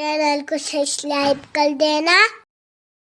Channel को subscribe कर देना।